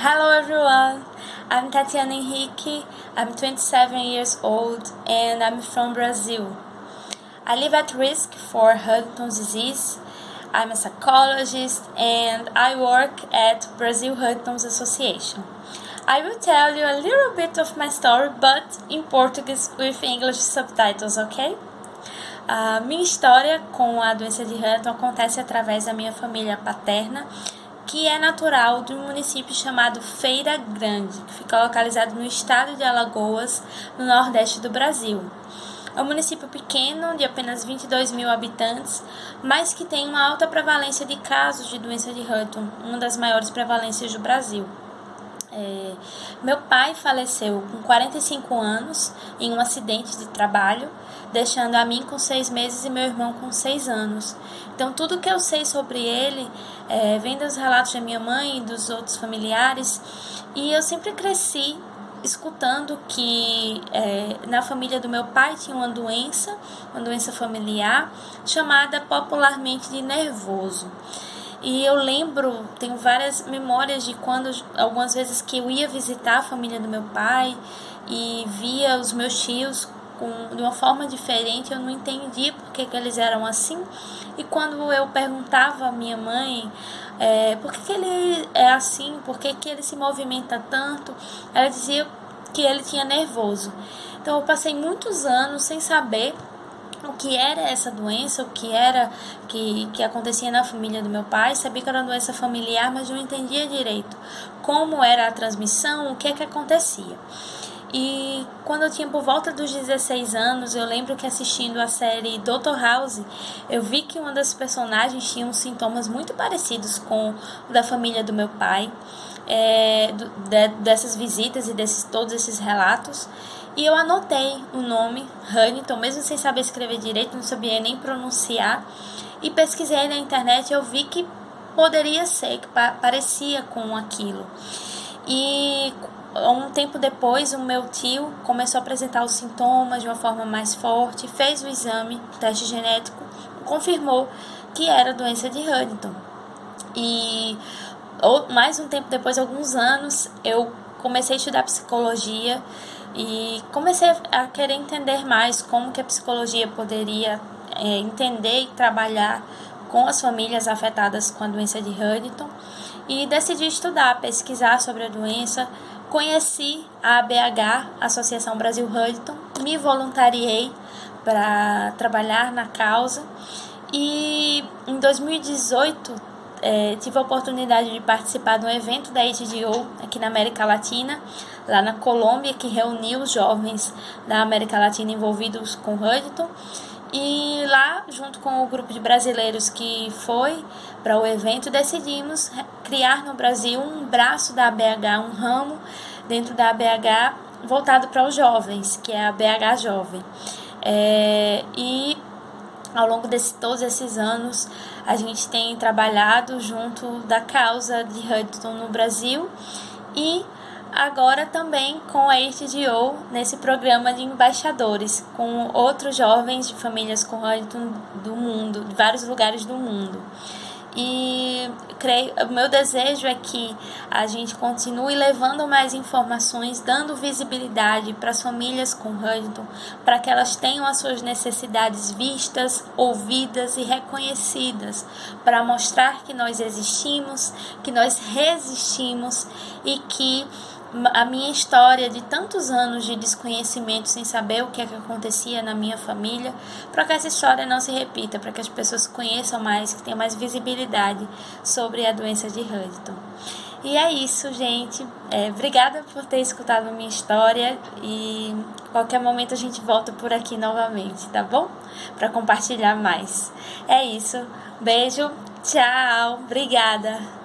Hello everyone, I'm Tatiana Henrique, I'm 27 years old and I'm from Brazil. I live at risk for Huntington's disease. I'm a psychologist and I work at Brazil Huntington's Association. I will tell you a little bit of my story, but in Portuguese with English subtitles, okay? A minha história com a doença de Huntington acontece através da minha família paterna que é natural de um município chamado Feira Grande, que fica localizado no estado de Alagoas, no nordeste do Brasil. É um município pequeno, de apenas 22 mil habitantes, mas que tem uma alta prevalência de casos de doença de Hutton, uma das maiores prevalências do Brasil. É, meu pai faleceu com 45 anos em um acidente de trabalho, deixando a mim com seis meses e meu irmão com seis anos. Então, tudo que eu sei sobre ele é, vem dos relatos da minha mãe e dos outros familiares, e eu sempre cresci escutando que é, na família do meu pai tinha uma doença, uma doença familiar, chamada popularmente de nervoso. E eu lembro, tenho várias memórias de quando, algumas vezes que eu ia visitar a família do meu pai e via os meus tios com, de uma forma diferente, eu não entendia por que, que eles eram assim. E quando eu perguntava à minha mãe é, por que, que ele é assim, por que, que ele se movimenta tanto, ela dizia que ele tinha nervoso. Então eu passei muitos anos sem saber o que era essa doença, o que era que, que acontecia na família do meu pai. Sabia que era uma doença familiar, mas não entendia direito como era a transmissão, o que é que acontecia. E quando eu tinha por volta dos 16 anos, eu lembro que assistindo a série Dr. House, eu vi que uma das personagens tinha uns sintomas muito parecidos com o da família do meu pai, é, de, dessas visitas e desses todos esses relatos. E eu anotei o nome Huntington, mesmo sem saber escrever direito, não sabia nem pronunciar. E pesquisei na internet eu vi que poderia ser, que parecia com aquilo. E um tempo depois, o meu tio começou a apresentar os sintomas de uma forma mais forte, fez o exame, o teste genético, confirmou que era doença de Huntington. E mais um tempo depois, alguns anos, eu comecei a estudar psicologia e comecei a querer entender mais como que a psicologia poderia é, entender e trabalhar com as famílias afetadas com a doença de Huntington. E decidi estudar, pesquisar sobre a doença. Conheci a ABH, Associação Brasil Huntington, me voluntariei para trabalhar na causa. E em 2018 é, tive a oportunidade de participar de um evento da HDO aqui na América Latina, lá na Colômbia, que reuniu os jovens da América Latina envolvidos com Huntington. E lá, junto com o grupo de brasileiros que foi para o evento, decidimos criar no Brasil um braço da ABH, um ramo dentro da ABH voltado para os jovens, que é a ABH Jovem. É, e ao longo de todos esses anos, a gente tem trabalhado junto da causa de Hudson no Brasil e agora também com a HDO nesse programa de embaixadores, com outros jovens de famílias com Hudson do mundo, de vários lugares do mundo. E creio, o meu desejo é que a gente continue levando mais informações, dando visibilidade para as famílias com Huntington, para que elas tenham as suas necessidades vistas, ouvidas e reconhecidas, para mostrar que nós existimos, que nós resistimos e que a minha história de tantos anos de desconhecimento sem saber o que, é que acontecia na minha família, para que essa história não se repita, para que as pessoas conheçam mais, que tenham mais visibilidade sobre a doença de Huntington. E é isso, gente. É, obrigada por ter escutado a minha história e qualquer momento a gente volta por aqui novamente, tá bom? Para compartilhar mais. É isso. Beijo, tchau, obrigada.